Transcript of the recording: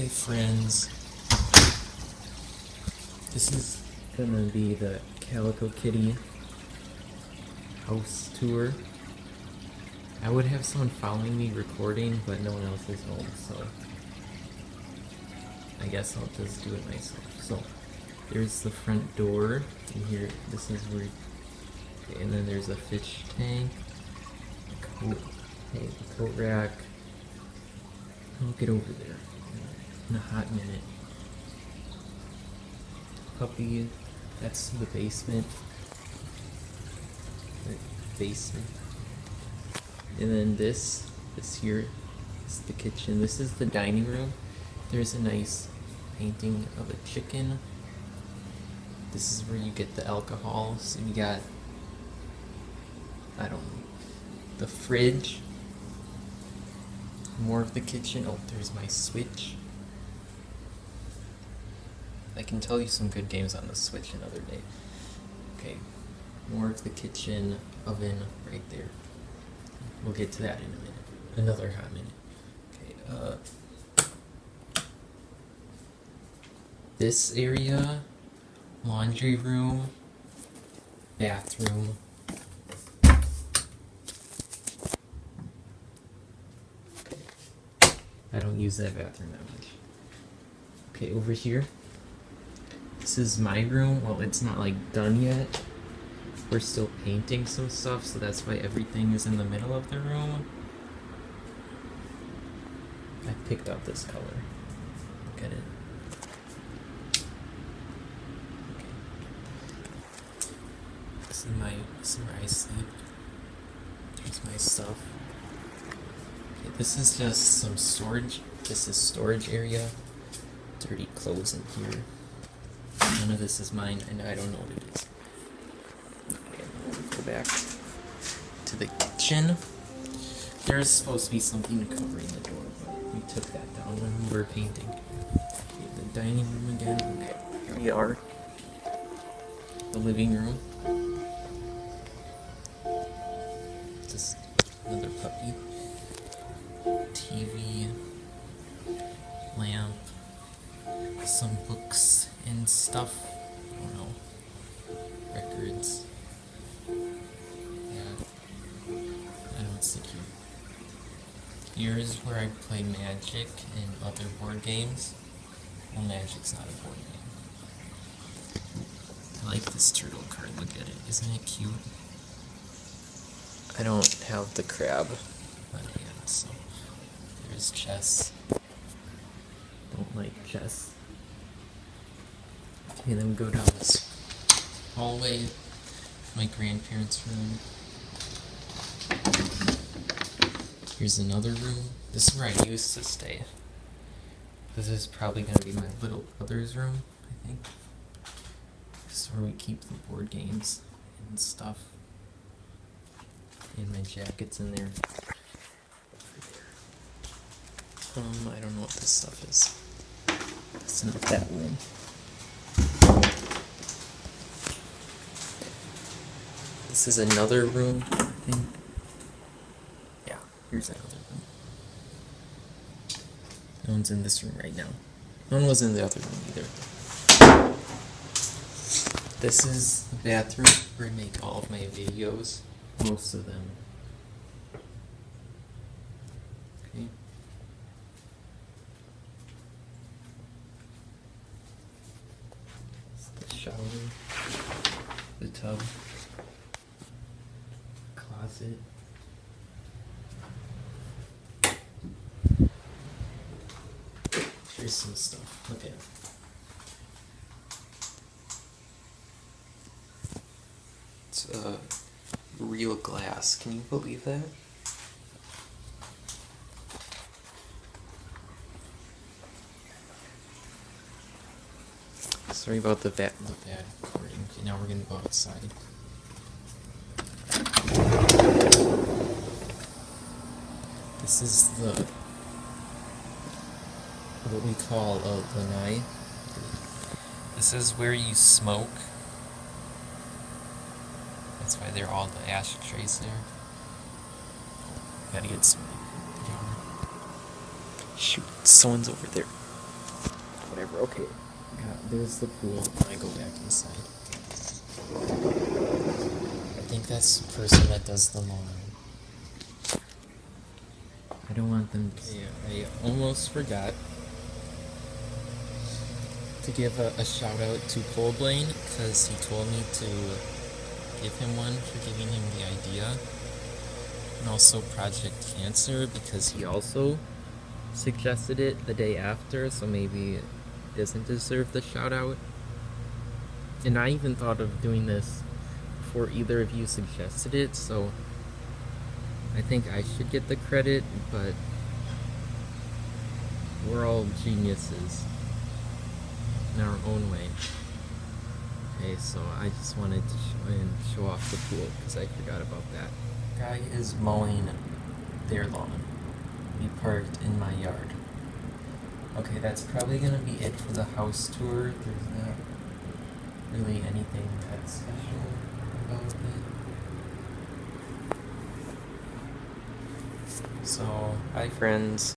Okay, friends. This is gonna be the Calico Kitty house tour. I would have someone following me recording, but no one else is home, so I guess I'll just do it myself. So there's the front door. And here, this is where. And then there's a fish tank. A coat, hey, coat rack. I'll get over there in a hot minute. Puppy, that's the basement. The basement. And then this, this here is the kitchen. This is the dining room. There's a nice painting of a chicken. This is where you get the alcohol. So you got, I don't know, the fridge. More of the kitchen. Oh, there's my Switch. I can tell you some good games on the Switch another day. Okay, more of the kitchen, oven right there. We'll get to that in a minute. Another hot minute. Okay, uh. This area, laundry room, bathroom. I don't use that bathroom that much. Okay, over here. This is my room. Well, it's not like done yet. We're still painting some stuff, so that's why everything is in the middle of the room. I picked out this color. Look at it. This is my this is where I sleep. There's my stuff. Okay, this is just some storage. This is storage area. Dirty clothes in here. None of this is mine, and I don't know what it is. Okay, we go back to the kitchen. There's supposed to be something covering the door, but we took that down when we were painting. Okay, the dining room again. Okay, here we are. The living room. Just another puppy. TV. Lamp some books stuff. I don't know. Records. Yeah. I don't see here. Here is where I play Magic and other board games. Well, Magic's not a board game. I like this turtle card. Look at it. Isn't it cute? I don't have the crab. But yeah, so there's chess. Don't like chess. Okay, then we go down this hallway. My grandparents' room. Here's another room. This is where I used to stay. This is probably gonna be my little brother's room, I think. This is where we keep the board games and stuff. And my jacket's in there. Um, I don't know what this stuff is. It's not that room. This is another room, I think. Yeah, here's another room. No one's in this room right now. No one was in the other room either. This is the bathroom where I make all of my videos. Most of them. Okay. the shower, the tub, closet. Here's some stuff. Look at it. It's uh, real glass. Can you believe that? Sorry about the bad, the bad recording. Okay, now we're gonna go outside. This is the what we call a lanai. This is where you smoke. That's why they're all the ashtrays there. Gotta get some. Shoot, someone's over there. whatever. Okay. God, there's the pool. I go back inside. I think that's the person that does the lawn. I don't want them. Yeah, I almost forgot to give a, a shout out to Cole Blaine because he told me to give him one for giving him the idea, and also Project Cancer because he also suggested it the day after, so maybe it doesn't deserve the shout out. And I even thought of doing this before either of you suggested it, so I think I should get the credit, but we're all geniuses in our own way. Okay, so I just wanted to show and show off the pool because I forgot about that. Guy is mowing their lawn. We parked in my yard. Okay, that's probably gonna be it for the house tour. There's not really anything that special about it. So, hi friends.